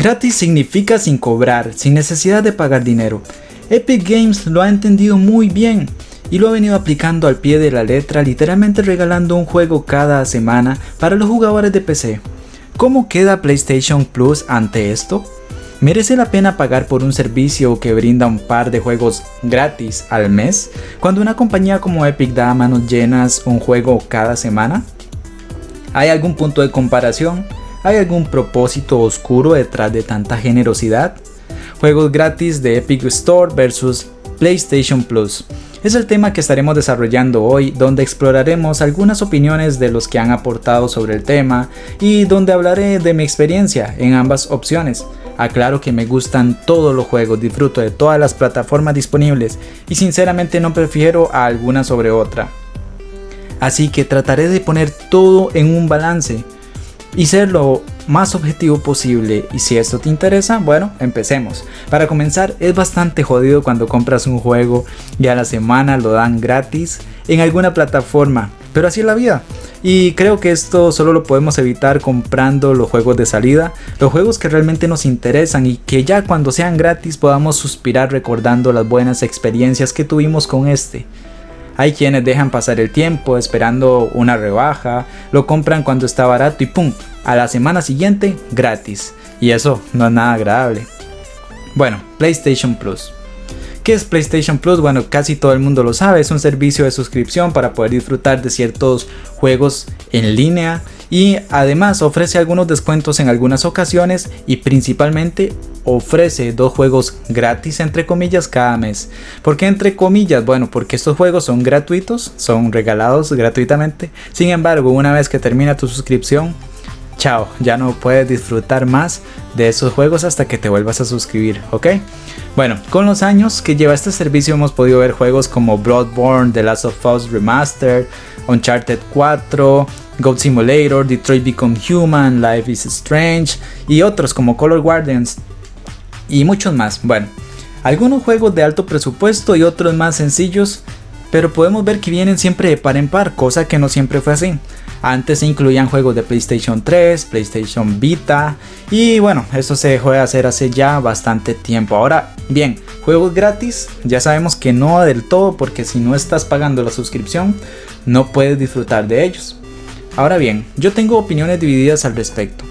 Gratis significa sin cobrar, sin necesidad de pagar dinero. Epic Games lo ha entendido muy bien y lo ha venido aplicando al pie de la letra, literalmente regalando un juego cada semana para los jugadores de PC. ¿Cómo queda PlayStation Plus ante esto? ¿Merece la pena pagar por un servicio que brinda un par de juegos gratis al mes, cuando una compañía como Epic da a manos llenas un juego cada semana? ¿Hay algún punto de comparación? ¿Hay algún propósito oscuro detrás de tanta generosidad? Juegos gratis de Epic Store versus PlayStation Plus. Es el tema que estaremos desarrollando hoy, donde exploraremos algunas opiniones de los que han aportado sobre el tema y donde hablaré de mi experiencia en ambas opciones. Aclaro que me gustan todos los juegos, disfruto de todas las plataformas disponibles y sinceramente no prefiero a alguna sobre otra. Así que trataré de poner todo en un balance y ser lo más objetivo posible y si esto te interesa, bueno, empecemos. Para comenzar, es bastante jodido cuando compras un juego y a la semana lo dan gratis en alguna plataforma, pero así es la vida. Y creo que esto solo lo podemos evitar comprando los juegos de salida, los juegos que realmente nos interesan y que ya cuando sean gratis podamos suspirar recordando las buenas experiencias que tuvimos con este. Hay quienes dejan pasar el tiempo esperando una rebaja, lo compran cuando está barato y ¡pum! A la semana siguiente gratis. Y eso no es nada agradable. Bueno, PlayStation Plus. ¿Qué es PlayStation Plus? Bueno, casi todo el mundo lo sabe, es un servicio de suscripción para poder disfrutar de ciertos juegos en línea y además ofrece algunos descuentos en algunas ocasiones y principalmente ofrece dos juegos gratis entre comillas cada mes. ¿Por qué entre comillas? Bueno, porque estos juegos son gratuitos, son regalados gratuitamente. Sin embargo, una vez que termina tu suscripción, chao, ya no puedes disfrutar más de esos juegos hasta que te vuelvas a suscribir, ¿ok? Bueno, con los años que lleva este servicio hemos podido ver juegos como Bloodborne, The Last of Us Remastered, Uncharted 4, Goat Simulator, Detroit Become Human, Life is Strange y otros como Color Guardians y muchos más. Bueno, algunos juegos de alto presupuesto y otros más sencillos, pero podemos ver que vienen siempre de par en par, cosa que no siempre fue así. Antes se incluían juegos de PlayStation 3, PlayStation Vita y bueno, eso se dejó de hacer hace ya bastante tiempo. Ahora bien, juegos gratis, ya sabemos que no del todo porque si no estás pagando la suscripción no puedes disfrutar de ellos. Ahora bien, yo tengo opiniones divididas al respecto,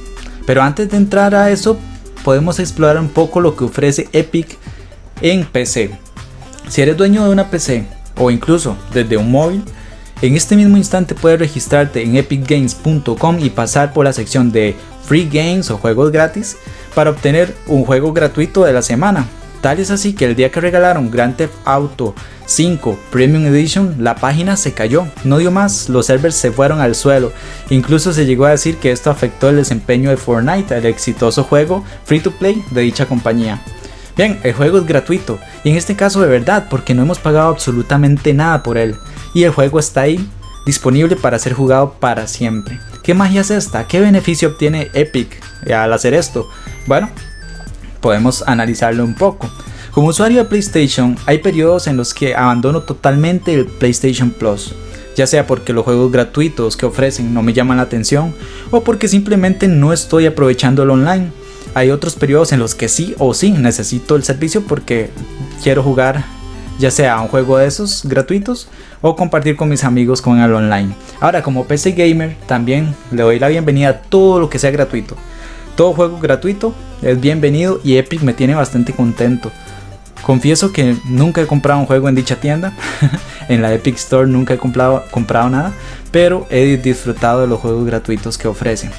pero antes de entrar a eso podemos explorar un poco lo que ofrece Epic en PC. Si eres dueño de una PC o incluso desde un móvil, en este mismo instante puedes registrarte en epicgames.com y pasar por la sección de Free Games o juegos gratis para obtener un juego gratuito de la semana. Tal es así que el día que regalaron Grand Theft Auto 5 Premium Edition, la página se cayó, no dio más, los servers se fueron al suelo. Incluso se llegó a decir que esto afectó el desempeño de Fortnite, el exitoso juego free to play de dicha compañía. Bien, el juego es gratuito, y en este caso de verdad, porque no hemos pagado absolutamente nada por él, y el juego está ahí, disponible para ser jugado para siempre. ¿Qué magia es esta? ¿Qué beneficio obtiene Epic al hacer esto? Bueno, podemos analizarlo un poco. Como usuario de PlayStation, hay periodos en los que abandono totalmente el PlayStation Plus, ya sea porque los juegos gratuitos que ofrecen no me llaman la atención o porque simplemente no estoy aprovechando el online. Hay otros periodos en los que sí o sí necesito el servicio porque quiero jugar ya sea un juego de esos gratuitos o compartir con mis amigos con el online. Ahora como PC Gamer también le doy la bienvenida a todo lo que sea gratuito. Todo juego gratuito es bienvenido y Epic me tiene bastante contento. Confieso que nunca he comprado un juego en dicha tienda, en la Epic Store nunca he comprado, nada, pero he disfrutado de los juegos gratuitos que ofrecen.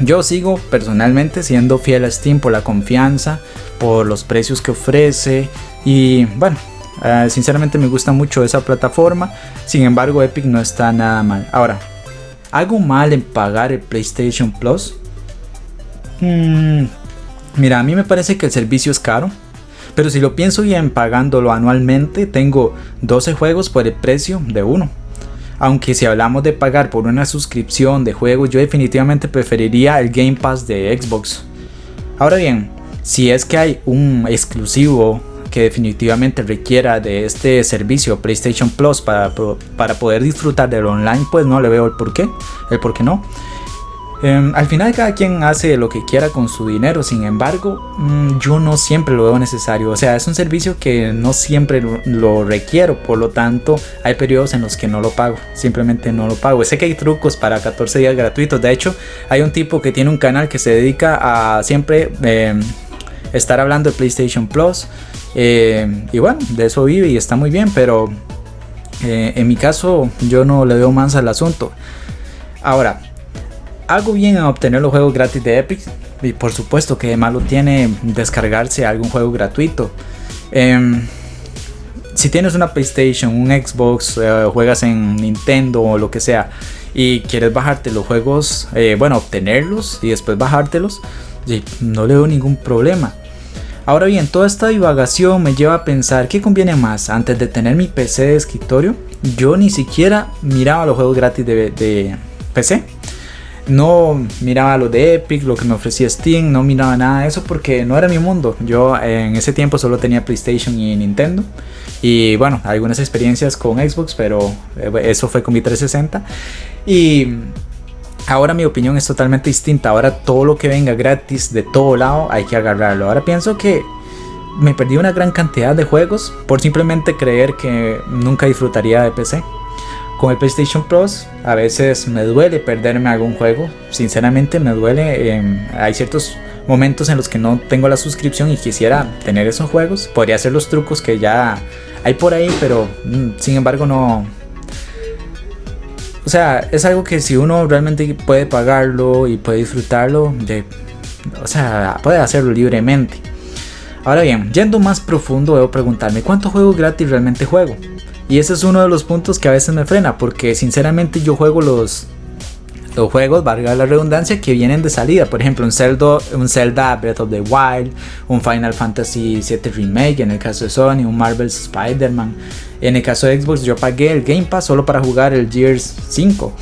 Yo sigo personalmente siendo fiel a Steam por la confianza, por los precios que ofrece y bueno, eh, sinceramente me gusta mucho esa plataforma, sin embargo Epic no está nada mal. Ahora, ¿hago mal en pagar el PlayStation Plus? Hmm, mira, a mí me parece que el servicio es caro, pero si lo pienso bien pagándolo anualmente, tengo 12 juegos por el precio de uno. Aunque si hablamos de pagar por una suscripción de juegos, yo definitivamente preferiría el Game Pass de Xbox. Ahora bien, si es que hay un exclusivo que definitivamente requiera de este servicio PlayStation Plus para, para poder disfrutar del online, pues no le veo el por qué, el por qué no. Em, al final cada quien hace lo que quiera con su dinero, sin embargo, mm, yo no siempre lo veo necesario. O sea, es un servicio que no siempre lo, requiero, por lo tanto hay periodos en los que no lo pago, simplemente no lo pago. Sé que hay trucos para 14 días gratuitos, de hecho hay un tipo que tiene un canal que se dedica a siempre em, estar hablando de PlayStation Plus. Em, y bueno, de eso vive y está muy bien, pero eh, en mi caso yo no le veo más al asunto. Ahora, hago bien en obtener los juegos gratis de Epic. Y por supuesto que de malo tiene descargarse algún juego gratuito. Em, si tienes una PlayStation, un Xbox, eh, juegas en Nintendo o lo que sea y quieres bajarte los juegos, eh, bueno, obtenerlos y después bajártelos, no le veo ningún problema. Ahora bien, toda esta divagación me lleva a pensar qué conviene más. Antes de tener mi PC de escritorio, yo ni siquiera miraba los juegos gratis de, de PC no miraba lo de Epic, lo que me ofrecía Steam, no miraba nada de eso porque no era mi mundo. Yo en ese tiempo solo tenía PlayStation y Nintendo. Y bueno, algunas experiencias con Xbox, pero eh, eso fue con mi 360. Y ahora mi opinión es totalmente distinta. Ahora todo lo que venga gratis de todo lado hay que agarrarlo. Ahora pienso que me perdí una gran cantidad de juegos por simplemente creer que nunca disfrutaría de PC. Con el PlayStation Plus a veces me duele perderme algún juego, sinceramente me duele, em, hay ciertos momentos en los que no tengo la suscripción y quisiera tener esos juegos, podría hacer los trucos que ya hay por ahí, pero mm, sin embargo no... O sea, es algo que si uno realmente puede pagarlo y puede disfrutarlo, o sea, puede hacerlo libremente. Ahora bien, yendo más profundo, debo preguntarme cuántos juegos gratis realmente juego. Y ese es uno de los puntos que a veces me frena, porque sinceramente yo juego los, los juegos, valga la redundancia, que vienen de salida. Por ejemplo, un Zelda, un Zelda Breath of the Wild, un Final Fantasy VII Remake, en el caso de Sony, un Marvel's Spider-Man. En el caso de Xbox, yo pagué el Game Pass solo para jugar el Gears 5.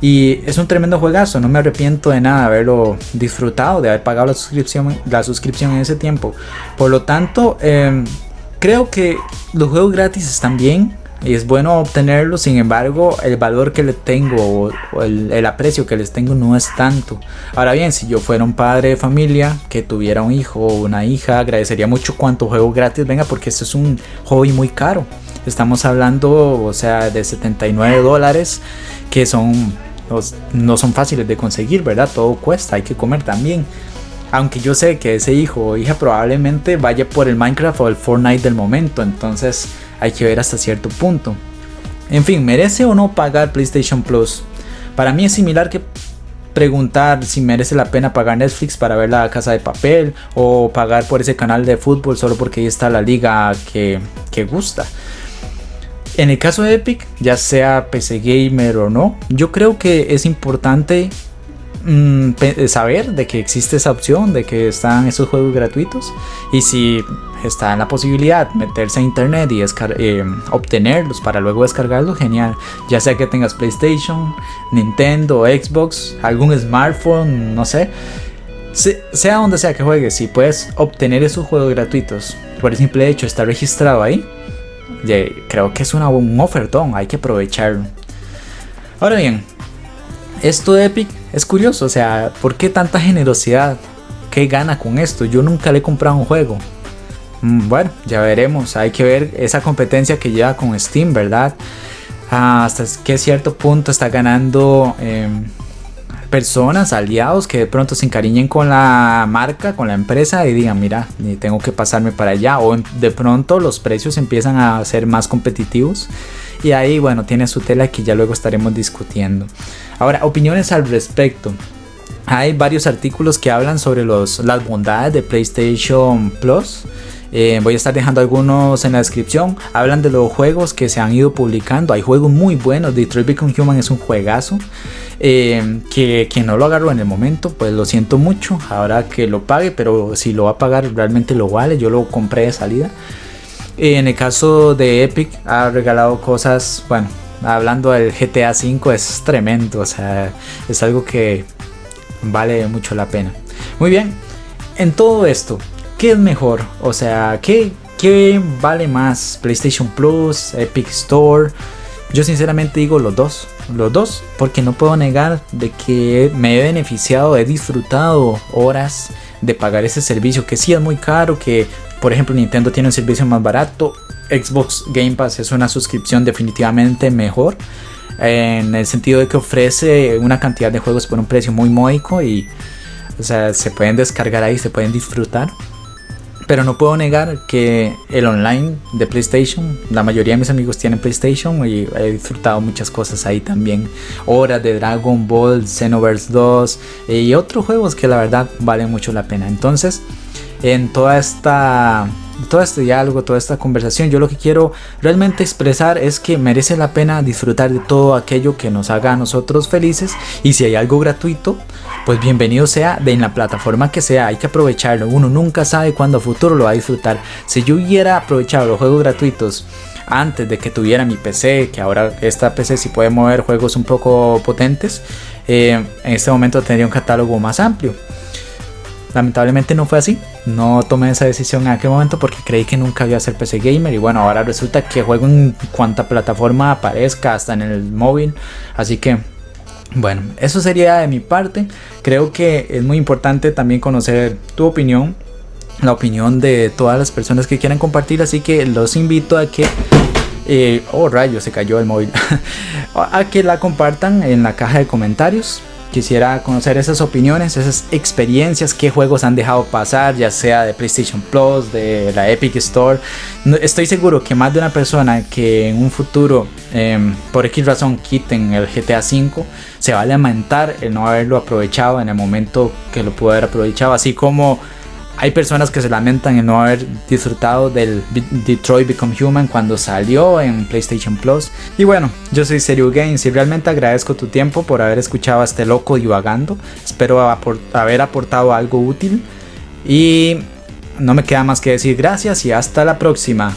Y es un tremendo juegazo, no me arrepiento de nada de haberlo disfrutado, de haber pagado la suscripción, la suscripción en ese tiempo. Por lo tanto, em, creo que los juegos gratis están bien, y es bueno obtenerlo, sin embargo el valor que le tengo o, el, aprecio que les tengo no es tanto. Ahora bien, si yo fuera un padre de familia que tuviera un hijo o una hija, agradecería mucho cuánto juego gratis venga porque esto es un hobby muy caro. Estamos hablando, o sea, de 79 dólares que son no son fáciles de conseguir, ¿verdad? Todo cuesta, hay que comer también. Aunque yo sé que ese hijo o hija probablemente vaya por el Minecraft o el Fortnite del momento, entonces hay que ver hasta cierto punto. En fin, ¿merece o no pagar PlayStation Plus? Para mí es similar que preguntar si merece la pena pagar Netflix para ver la casa de papel o pagar por ese canal de fútbol solo porque ahí está la liga que, que gusta. En el caso de Epic, ya sea PC Gamer o no, yo creo que es importante Mm, saber de que existe esa opción, de que están esos juegos gratuitos y si está en la posibilidad meterse a internet y eh, obtenerlos para luego descargarlos, genial. Ya sea que tengas PlayStation, Nintendo, Xbox, algún smartphone, no sé. sea donde sea que juegues, si puedes obtener esos juegos gratuitos por el simple hecho estar registrado ahí, creo que es una, un ofertón, hay que aprovecharlo. Ahora bien, esto de Epic es curioso, o sea, ¿por qué tanta generosidad? ¿Qué gana con esto? Yo nunca le he comprado un juego. Mm, bueno, ya veremos, hay que ver esa competencia que lleva con Steam, ¿verdad? Ah, hasta qué cierto punto está ganando em, personas, aliados que de pronto se encariñen con la marca, con la empresa y digan, mira, tengo que pasarme para allá. O de pronto los precios empiezan a ser más competitivos y ahí, bueno, tiene su tela que ya luego estaremos discutiendo. Ahora, opiniones al respecto. Hay varios artículos que hablan sobre los, las bondades de PlayStation Plus. Eh, voy a estar dejando algunos en la descripción. Hablan de los juegos que se han ido publicando. Hay juegos muy buenos. Detroit Become Human es un juegazo. Eh, que quien no lo agarró en el momento, pues lo siento mucho. Ahora que lo pague, pero si lo va a pagar, realmente lo vale. Yo lo compré de salida. En el caso de Epic ha regalado cosas, bueno, hablando del GTA V es tremendo, o sea, es algo que vale mucho la pena. Muy bien, en todo esto, ¿qué es mejor? O sea, ¿qué, qué vale más? PlayStation Plus, Epic Store. Yo sinceramente digo los dos, los dos, porque no puedo negar de que me he beneficiado, he disfrutado horas de pagar ese servicio, que sí es muy caro, que por ejemplo Nintendo tiene un servicio más barato, Xbox Game Pass es una suscripción definitivamente mejor, en el sentido de que ofrece una cantidad de juegos por un precio muy módico y o sea, se pueden descargar ahí, se pueden disfrutar. Pero no puedo negar que el online de PlayStation, la mayoría de mis amigos tienen PlayStation y he disfrutado muchas cosas ahí también. Horas de Dragon Ball, Xenoverse 2 y otros juegos que la verdad valen mucho la pena. Entonces, en toda esta todo este diálogo, toda esta conversación, yo lo que quiero realmente expresar es que merece la pena disfrutar de todo aquello que nos haga a nosotros felices y si hay algo gratuito, pues bienvenido sea de en la plataforma que sea, hay que aprovecharlo, uno nunca sabe cuándo a futuro lo va a disfrutar. Si yo hubiera aprovechado los juegos gratuitos antes de que tuviera mi PC, que ahora esta PC sí puede mover juegos un poco potentes, eh, en este momento tendría un catálogo más amplio. Lamentablemente no fue así, no tomé esa decisión en aquel momento porque creí que nunca iba a ser PC gamer y bueno, ahora resulta que juego en cuanta plataforma aparezca, hasta en el móvil, así que bueno, eso sería de mi parte. Creo que es muy importante también conocer tu opinión, la opinión de todas las personas que quieran compartir, así que los invito a que eh, oh rayo, se cayó el móvil. a que la compartan en la caja de comentarios. Quisiera conocer esas opiniones, esas experiencias, qué juegos han dejado pasar, ya sea de PlayStation Plus, de la Epic Store. estoy seguro que más de una persona que en un futuro, em, por X razón, quiten el GTA V, se va a lamentar el no haberlo aprovechado en el momento que lo pudo haber aprovechado. Así como hay personas que se lamentan en no haber disfrutado del Detroit Become Human cuando salió en PlayStation Plus. Y bueno, yo soy Serio Games y realmente agradezco tu tiempo por haber escuchado a este loco divagando. Espero haber aportado algo útil. Y no me queda más que decir gracias y hasta la próxima.